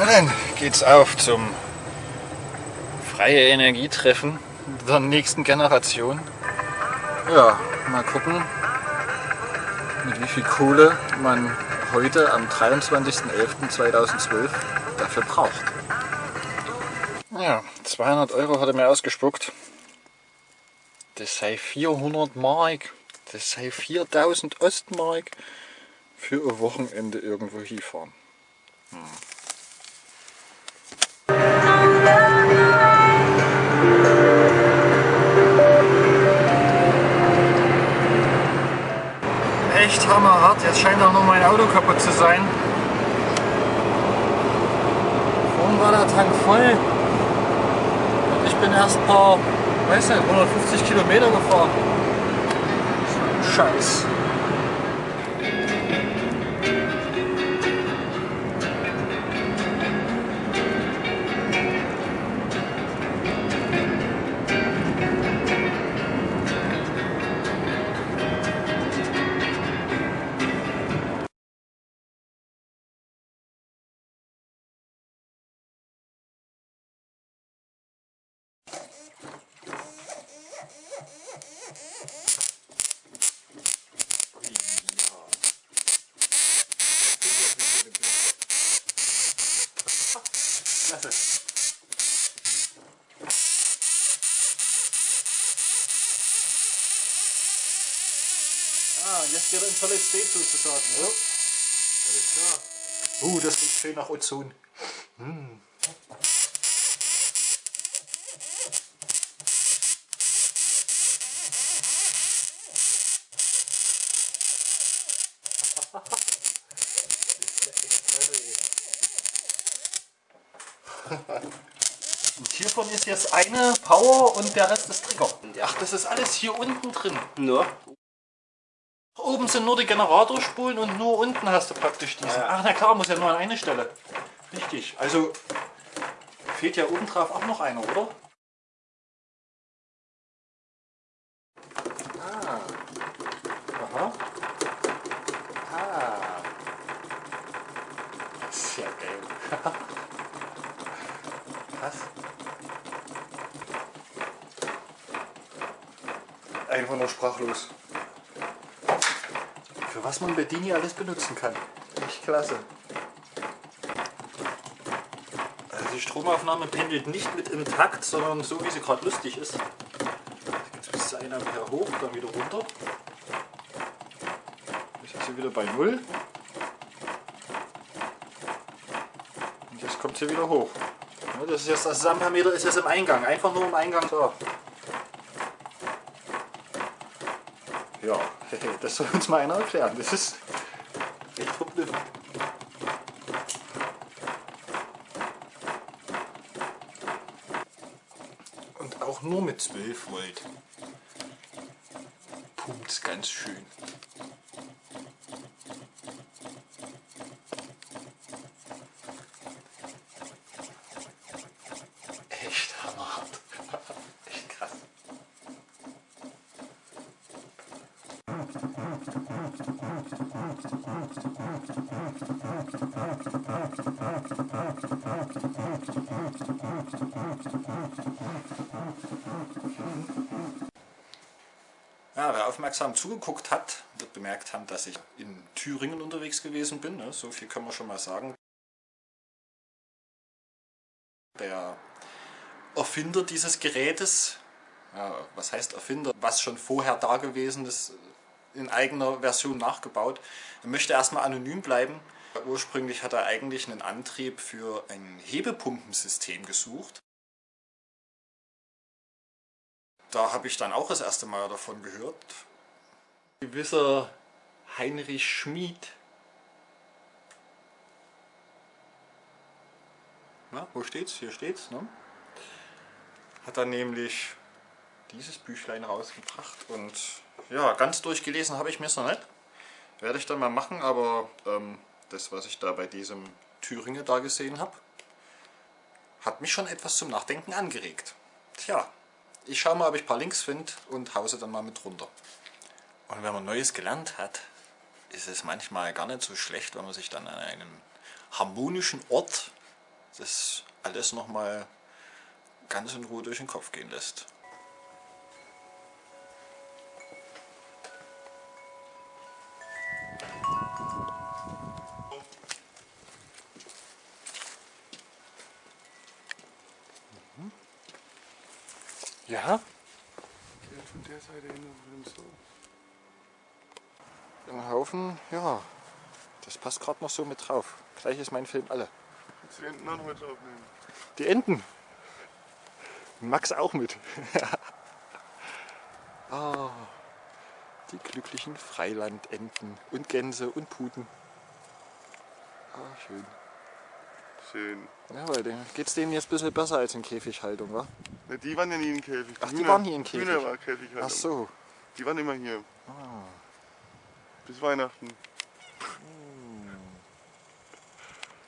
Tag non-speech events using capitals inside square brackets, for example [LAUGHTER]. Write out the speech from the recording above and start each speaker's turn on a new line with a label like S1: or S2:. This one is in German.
S1: Na dann geht's auf zum freie Energietreffen der nächsten Generation. Ja, mal gucken, mit wie viel Kohle man heute am 23.11.2012 dafür braucht. Ja, 200 Euro hat er mir ausgespuckt. Das sei 400 Mark, das sei 4000 Ostmark für ein Wochenende irgendwo hinfahren. Hm. Hammerhart, jetzt scheint auch noch mein Auto kaputt zu sein. Vorhin war der Tank voll. Und ich bin erst ein paar, weiß nicht, 150 Kilometer gefahren. Scheiß. Klasse. Ah, jetzt geht er in Solid State sozusagen. Ja. Alles klar. Uh, das riecht schön nach Ozon. Hm. Und hiervon ist jetzt eine Power und der Rest ist Trigger. Ach, das ist alles hier unten drin.
S2: Nur?
S1: Oben sind nur die Generatorspulen und nur unten hast du praktisch diese.
S2: Ja.
S1: Ach na klar, muss ja nur an eine Stelle. Richtig. Also fehlt ja oben drauf auch noch einer, oder? Ah. Aha. Ah. Sehr geil. Was? Einfach nur sprachlos. Für was man Bedini alles benutzen kann. Echt klasse. Also die Stromaufnahme pendelt nicht mit im Takt, sondern so wie sie gerade lustig ist. Jetzt bis zu 1 Ampere hoch, dann wieder runter. Jetzt ist sie wieder bei 0. Und jetzt kommt sie wieder hoch. Das ist jetzt das Ampermeter ist jetzt im Eingang, einfach nur im Eingang. So. Ja, das soll uns mal einer erklären. Das ist echt verblüffend. Und auch nur mit 12 Volt. Pumpt ganz schön. Echt hammerhart. Echt krass. Ja, wer aufmerksam zugeguckt hat, wird bemerkt haben, dass ich in Thüringen unterwegs gewesen bin. ne? So viel können wir schon mal sagen. Der Erfinder dieses Gerätes, ja, was heißt Erfinder, was schon vorher da gewesen ist, in eigener Version nachgebaut, er möchte erstmal anonym bleiben. Ursprünglich hat er eigentlich einen Antrieb für ein Hebepumpensystem gesucht. Da habe ich dann auch das erste Mal davon gehört. Gewisser Heinrich Schmid. Na, wo steht's? Hier steht's, ne? Hat dann nämlich dieses Büchlein rausgebracht und ja, ganz durchgelesen habe ich mir es noch nicht. Werde ich dann mal machen, aber ähm, das, was ich da bei diesem Thüringer da gesehen habe, hat mich schon etwas zum Nachdenken angeregt. Tja, ich schaue mal, ob ich ein paar Links finde und hause dann mal mit runter. Und wenn man Neues gelernt hat, ist es manchmal gar nicht so schlecht, wenn man sich dann an einem harmonischen Ort das alles nochmal ganz in Ruhe durch den Kopf gehen lässt. Ja?
S2: Von der Seite hin so.
S1: Ein Haufen, ja. Das passt gerade noch so mit drauf. Gleich ist mein Film alle.
S2: Kannst die Enten auch noch mit draufnehmen?
S1: Die Enten. Max auch mit. [LAUGHS] ah, die glücklichen Freilandenten und Gänse und Puten. Ah, schön.
S2: Schön.
S1: Ja, weil geht's denen jetzt ein bisschen besser als in Käfighaltung, wa?
S2: Ne, die waren ja nie in Käfig.
S1: Ach, die waren hier in Käfig?
S2: Hühner war Käfig halt.
S1: Ach so.
S2: Die waren immer hier.
S1: Ah.
S2: Bis Weihnachten.
S1: Hm.